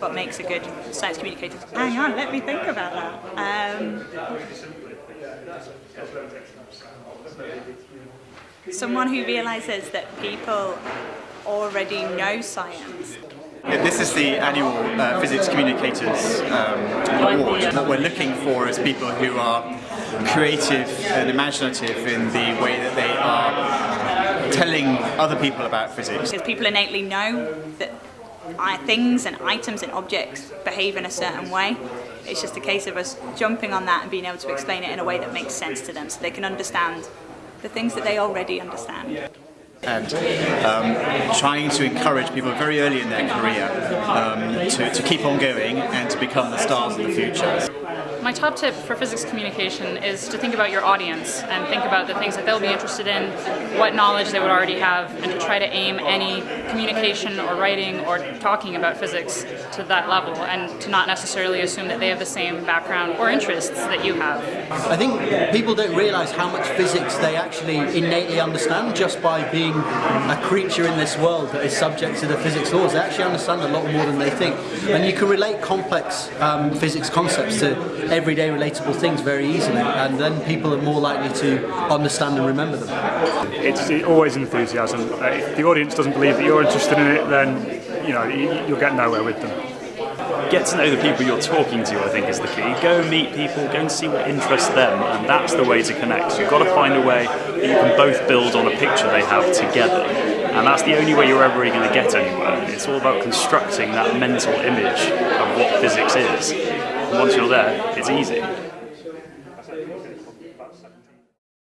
what makes a good science communicator. Hang on, let me think about that. Um, someone who realizes that people already know science. This is the annual uh, Physics Communicators um, Award. What we're looking for is people who are creative and imaginative in the way that they are telling other people about physics. Because people innately know that things and items and objects behave in a certain way. It's just a case of us jumping on that and being able to explain it in a way that makes sense to them so they can understand the things that they already understand and um, trying to encourage people very early in their career um, to, to keep on going and to become the stars of the future. My top tip for physics communication is to think about your audience and think about the things that they'll be interested in, what knowledge they would already have, and to try to aim any communication or writing or talking about physics to that level and to not necessarily assume that they have the same background or interests that you have. I think people don't realise how much physics they actually innately understand just by being a creature in this world that is subject to the physics laws. They actually understand a lot more than they think. And you can relate complex um, physics concepts to everyday relatable things very easily and then people are more likely to understand and remember them. It's always enthusiasm. Uh, if the audience doesn't believe that you're interested in it then you know you'll get nowhere with them. Get to know the people you're talking to I think is the key. Go meet people, go and see what interests them and that's the way to connect. You've got to find a way that you can both build on a picture they have together and that's the only way you're ever really going to get anywhere. It's all about constructing that mental image of what physics is. And once you're there, it's easy.